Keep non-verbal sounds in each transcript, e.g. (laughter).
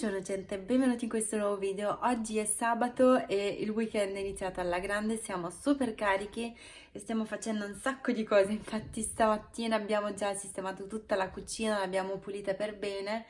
Buongiorno gente, benvenuti in questo nuovo video. Oggi è sabato e il weekend è iniziato alla grande, siamo super carichi e stiamo facendo un sacco di cose. Infatti stamattina abbiamo già sistemato tutta la cucina, l'abbiamo pulita per bene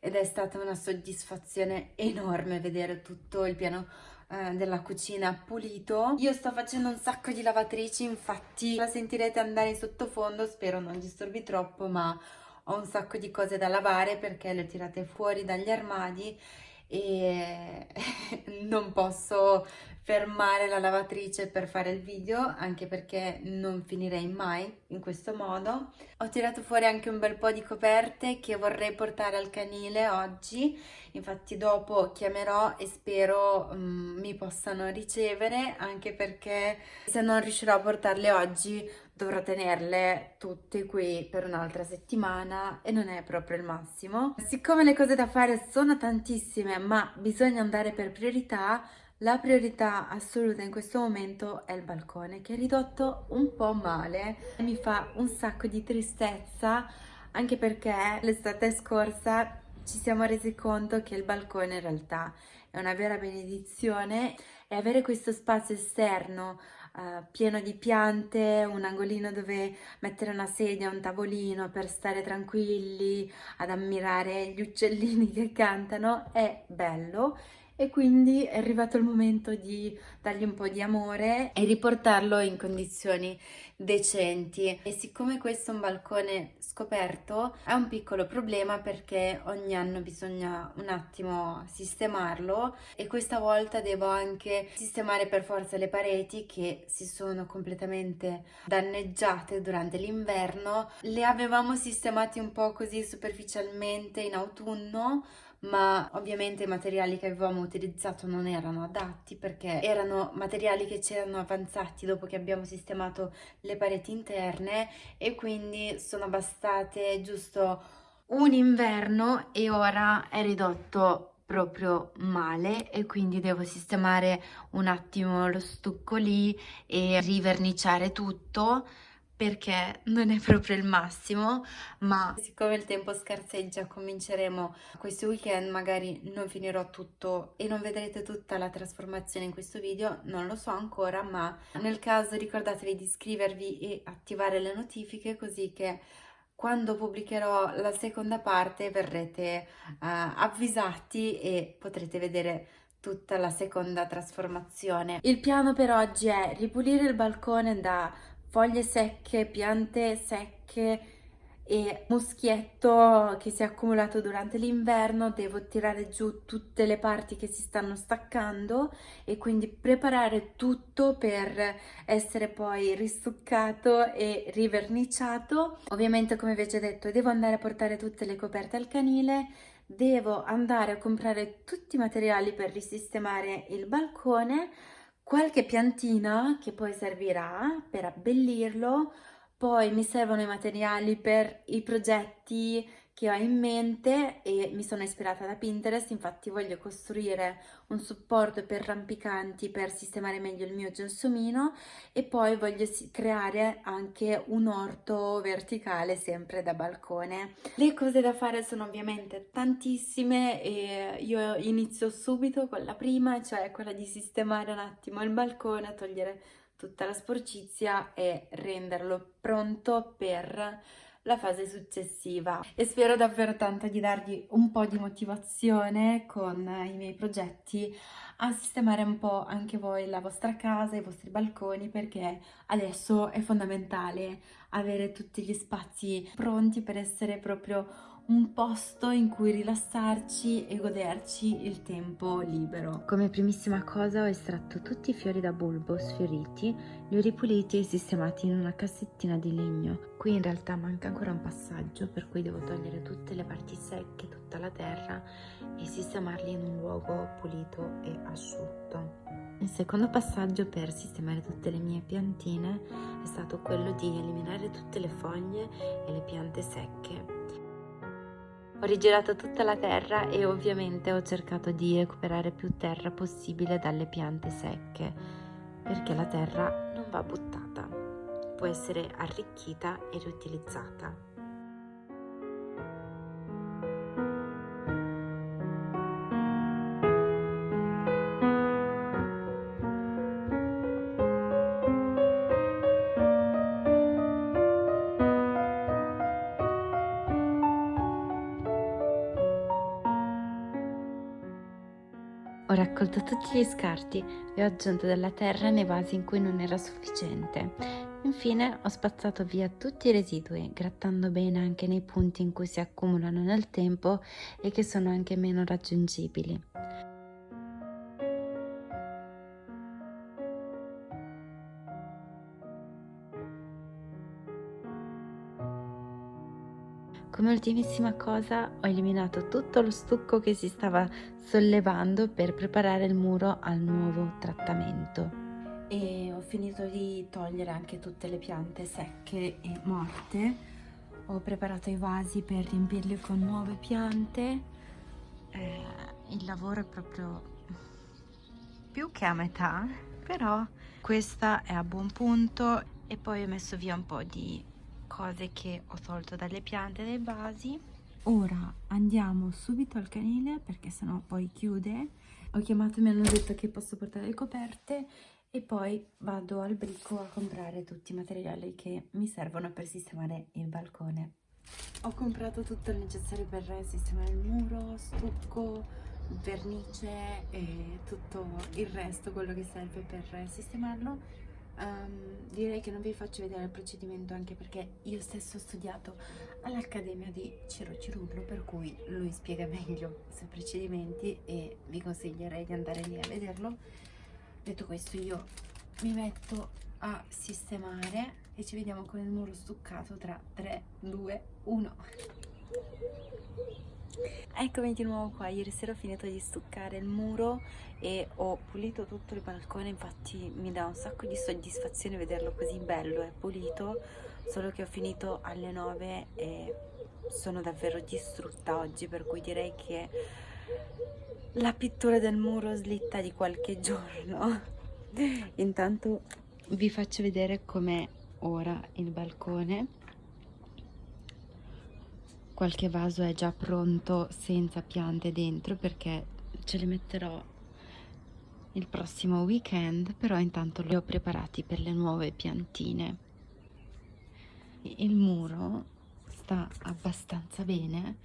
ed è stata una soddisfazione enorme vedere tutto il piano eh, della cucina pulito. Io sto facendo un sacco di lavatrici, infatti la sentirete andare in sottofondo, spero non disturbi troppo, ma ho un sacco di cose da lavare perché le ho tirate fuori dagli armadi e (laughs) non posso fermare la lavatrice per fare il video anche perché non finirei mai in questo modo. Ho tirato fuori anche un bel po' di coperte che vorrei portare al canile oggi. Infatti dopo chiamerò e spero um, mi possano ricevere anche perché se non riuscirò a portarle oggi dovrò tenerle tutte qui per un'altra settimana e non è proprio il massimo. Siccome le cose da fare sono tantissime ma bisogna andare per priorità, la priorità assoluta in questo momento è il balcone che è ridotto un po' male. Mi fa un sacco di tristezza anche perché l'estate scorsa ci siamo resi conto che il balcone in realtà è una vera benedizione e avere questo spazio esterno uh, pieno di piante, un angolino dove mettere una sedia, un tavolino per stare tranquilli, ad ammirare gli uccellini (laughs) che cantano, è bello e quindi è arrivato il momento di dargli un po' di amore e riportarlo in condizioni decenti. E siccome questo è un balcone scoperto è un piccolo problema perché ogni anno bisogna un attimo sistemarlo e questa volta devo anche sistemare per forza le pareti che si sono completamente danneggiate durante l'inverno. Le avevamo sistemate un po' così superficialmente in autunno ma ovviamente i materiali che avevamo utilizzato non erano adatti perché erano materiali che c'erano avanzati dopo che abbiamo sistemato le pareti interne e quindi sono bastate giusto un inverno e ora è ridotto proprio male e quindi devo sistemare un attimo lo stucco lì e riverniciare tutto perché non è proprio il massimo ma siccome il tempo scarseggia cominceremo questo weekend magari non finirò tutto e non vedrete tutta la trasformazione in questo video non lo so ancora ma nel caso ricordatevi di iscrivervi e attivare le notifiche così che quando pubblicherò la seconda parte verrete uh, avvisati e potrete vedere tutta la seconda trasformazione. Il piano per oggi è ripulire il balcone da foglie secche, piante secche e muschietto che si è accumulato durante l'inverno, devo tirare giù tutte le parti che si stanno staccando e quindi preparare tutto per essere poi ristuccato e riverniciato. Ovviamente come vi ho già detto devo andare a portare tutte le coperte al canile, devo andare a comprare tutti i materiali per risistemare il balcone, qualche piantina che poi servirà per abbellirlo, poi mi servono i materiali per i progetti che ho in mente e mi sono ispirata da Pinterest, infatti voglio costruire un supporto per rampicanti per sistemare meglio il mio gelsomino e poi voglio creare anche un orto verticale sempre da balcone. Le cose da fare sono ovviamente tantissime e io inizio subito con la prima, cioè quella di sistemare un attimo il balcone, togliere tutta la sporcizia e renderlo pronto per la fase successiva. E spero davvero tanto di darvi un po' di motivazione con i miei progetti a sistemare un po' anche voi la vostra casa, i vostri balconi perché adesso è fondamentale avere tutti gli spazi pronti per essere proprio un posto in cui rilassarci e goderci il tempo libero. Come primissima cosa ho estratto tutti i fiori da bulbo sfioriti, li ho ripuliti e sistemati in una cassettina di legno. Qui in realtà manca ancora un passaggio per cui devo togliere tutte le parti secche, tutta la terra e sistemarli in un luogo pulito e asciutto. Il secondo passaggio per sistemare tutte le mie piantine è stato quello di eliminare tutte le foglie e le piante secche ho rigirato tutta la terra e ovviamente ho cercato di recuperare più terra possibile dalle piante secche, perché la terra non va buttata, può essere arricchita e riutilizzata. Ho raccolto tutti gli scarti e ho aggiunto della terra nei vasi in cui non era sufficiente. Infine ho spazzato via tutti i residui, grattando bene anche nei punti in cui si accumulano nel tempo e che sono anche meno raggiungibili. Come ultimissima cosa ho eliminato tutto lo stucco che si stava sollevando per preparare il muro al nuovo trattamento. E ho finito di togliere anche tutte le piante secche e morte. Ho preparato i vasi per riempirli con nuove piante. Eh, il lavoro è proprio più che a metà, però questa è a buon punto e poi ho messo via un po' di cose che ho tolto dalle piante dai vasi. Ora andiamo subito al canile perché sennò poi chiude. Ho chiamato e mi hanno detto che posso portare le coperte e poi vado al bricco a comprare tutti i materiali che mi servono per sistemare il balcone. Ho comprato tutto il necessario per sistemare il muro stucco vernice e tutto il resto quello che serve per sistemarlo Um, direi che non vi faccio vedere il procedimento anche perché io stesso ho studiato all'Accademia di Ciro Cirullo per cui lui spiega meglio sui procedimenti e vi consiglierei di andare lì a vederlo. Detto questo io mi metto a sistemare e ci vediamo con il muro stuccato tra 3, 2, 1 Eccomi di nuovo qua, ieri sera ho finito di stuccare il muro e ho pulito tutto il balcone, infatti mi dà un sacco di soddisfazione vederlo così bello e pulito, solo che ho finito alle 9 e sono davvero distrutta oggi, per cui direi che la pittura del muro slitta di qualche (laughs) giorno. Intanto vi faccio vedere com'è ora il balcone qualche vaso è già pronto senza piante dentro perché ce le metterò il prossimo weekend però intanto li ho preparati per le nuove piantine. Il muro sta abbastanza bene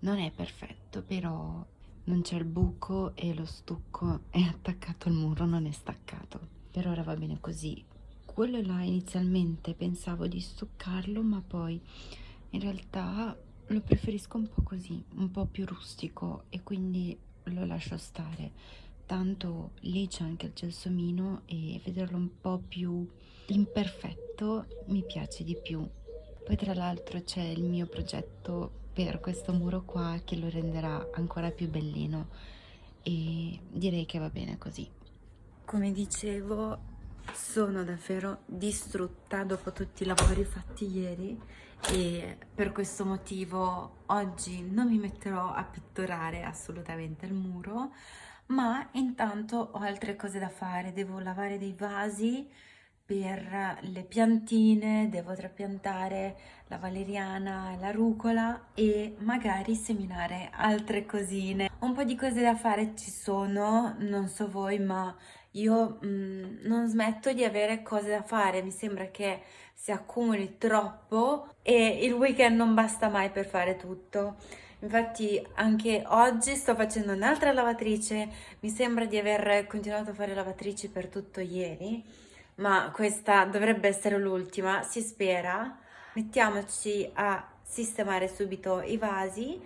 non è perfetto però non c'è il buco e lo stucco è attaccato al muro non è staccato. Per ora va bene così. Quello là inizialmente pensavo di stuccarlo ma poi in realtà lo preferisco un po' così, un po' più rustico e quindi lo lascio stare. Tanto lì c'è anche il gelsomino e vederlo un po' più imperfetto mi piace di più. Poi tra l'altro c'è il mio progetto per questo muro qua che lo renderà ancora più bellino e direi che va bene così. Come dicevo sono davvero distrutta dopo tutti i lavori fatti ieri e per questo motivo oggi non mi metterò a pitturare assolutamente il muro ma intanto ho altre cose da fare. Devo lavare dei vasi per le piantine devo trapiantare la valeriana e la rucola e magari seminare altre cosine. Un po' di cose da fare ci sono non so voi ma io mh, mm, non smetto di avere cose da fare, mi sembra che si accumuli troppo e il weekend non basta mai per fare tutto. Infatti anche oggi sto facendo un'altra lavatrice, mi sembra di aver continuato a fare lavatrici per tutto ieri, ma questa dovrebbe essere l'ultima, si spera. Mettiamoci a sistemare subito i vasi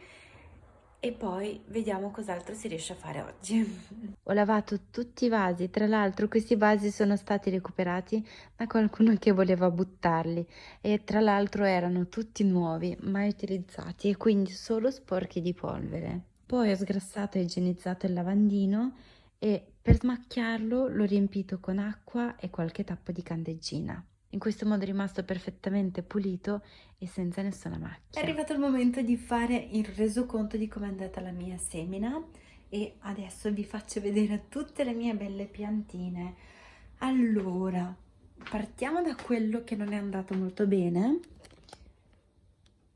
e poi vediamo cos'altro si riesce a fare oggi. (laughs) Ho lavato tutti i vasi, tra l'altro questi vasi sono stati recuperati da qualcuno che voleva buttarli e tra l'altro erano tutti nuovi, mai utilizzati e quindi solo sporchi di polvere. Poi ho sgrassato e igienizzato il lavandino e per smacchiarlo l'ho riempito con acqua e qualche tappo di candeggina. In questo modo è rimasto perfettamente pulito e senza nessuna macchia. È arrivato il momento di fare il resoconto di come è andata la mia semina e adesso vi faccio vedere tutte le mie belle piantine. Allora, partiamo da quello che non è andato molto bene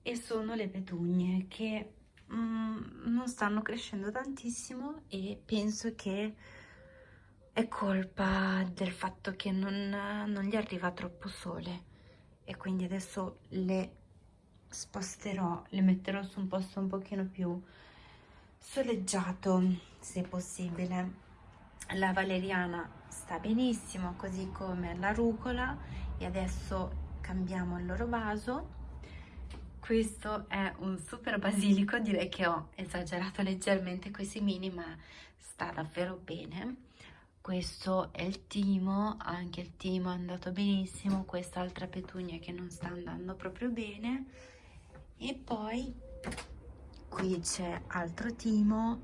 e sono le petugne che mm, non stanno crescendo tantissimo e penso che è colpa del fatto che non, non gli arriva troppo sole. E quindi adesso le sposterò, le metterò su un posto un pochino più soleggiato. se possibile. La valeriana sta benissimo così come la rucola. E adesso cambiamo il loro vaso. Questo è un super basilico direi che ho esagerato leggermente coi semini ma sta davvero bene questo è il timo anche il timo è andato benissimo quest'altra petunia che non sta andando proprio bene. E poi qui c'è altro timo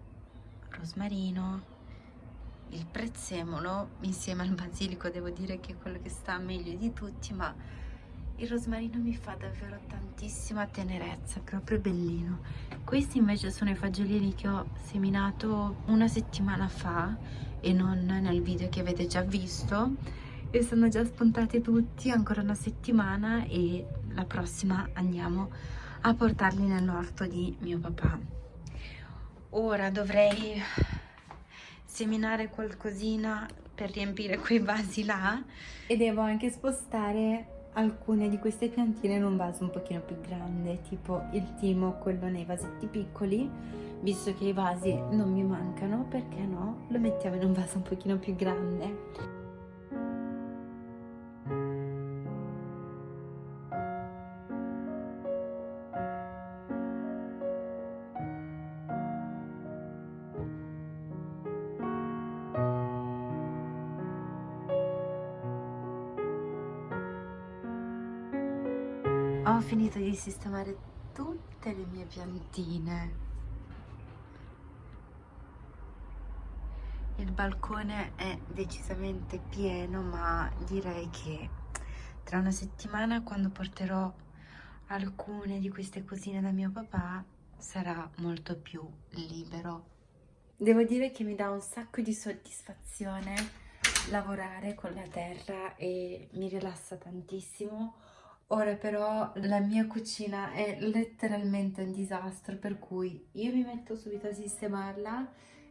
rosmarino il prezzemolo insieme al basilico devo dire che è quello che sta meglio di tutti ma il rosmarino mi fa davvero tantissima tenerezza proprio bellino. Questi invece sono i fagiolini che ho seminato una settimana fa e non nel video che avete già visto. E sono già spuntati tutti ancora una settimana e la prossima andiamo a portarli nell'orto di mio papà. Ora dovrei seminare qualcosina per riempire quei vasi là. E devo anche spostare alcune di queste piantine in un vaso un pochino più grande tipo il timo quello nei vasetti piccoli visto che i vasi non mi mancano perché no? Lo mettiamo in un vaso un pochino più grande ho finito di sistemare tutte le mie piantine. Il balcone è decisamente pieno ma direi che tra una settimana quando porterò alcune di queste cosine da mio papà sarà molto più libero. Devo dire che mi dà un sacco di soddisfazione lavorare con la terra e mi rilassa tantissimo Ora però la mia cucina è letteralmente un disastro, per cui io mi metto subito a sistemarla.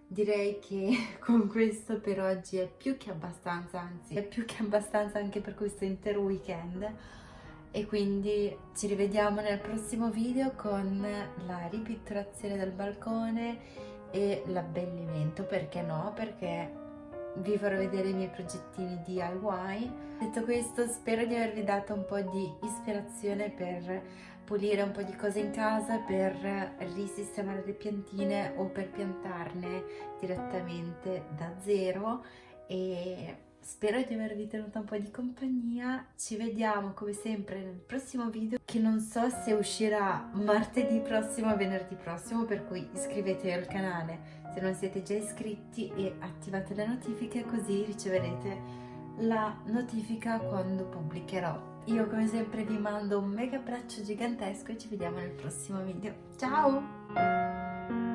Direi che (laughs) con questo per oggi è più che abbastanza, anzi è più che abbastanza anche per questo intero weekend. E quindi ci rivediamo nel prossimo video con la ripitturazione del balcone e l'abbellimento, perché no? Perché vi farò vedere i miei progettini DIY. Detto questo spero di avervi dato un po' di ispirazione per pulire un po' di cose in casa, per risistemare le piantine o per piantarne direttamente da zero e spero di avervi tenuto un po' di compagnia. Ci vediamo come sempre nel prossimo video che non so se uscirà martedì prossimo o venerdì prossimo per cui iscrivetevi al canale se non siete già iscritti e attivate le notifiche così riceverete la notifica quando pubblicherò. Io come sempre vi mando un mega abbraccio gigantesco e ci vediamo nel prossimo video. Ciao!